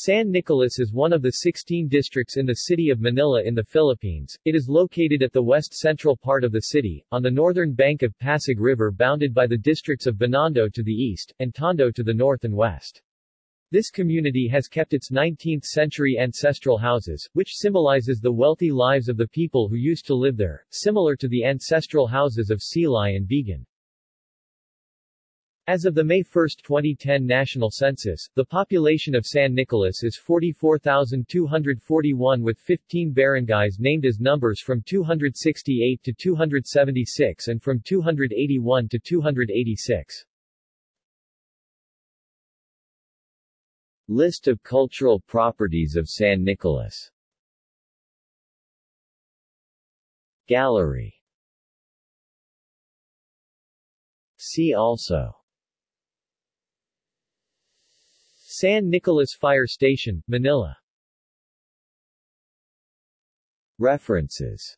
San Nicolas is one of the 16 districts in the city of Manila in the Philippines. It is located at the west-central part of the city, on the northern bank of Pasig River bounded by the districts of Binondo to the east, and Tondo to the north and west. This community has kept its 19th-century ancestral houses, which symbolizes the wealthy lives of the people who used to live there, similar to the ancestral houses of Silay and Vigan. As of the May 1, 2010 national census, the population of San Nicolas is 44,241 with 15 barangays named as numbers from 268 to 276 and from 281 to 286. List of cultural properties of San Nicolas. Gallery. See also San Nicolas Fire Station, Manila. References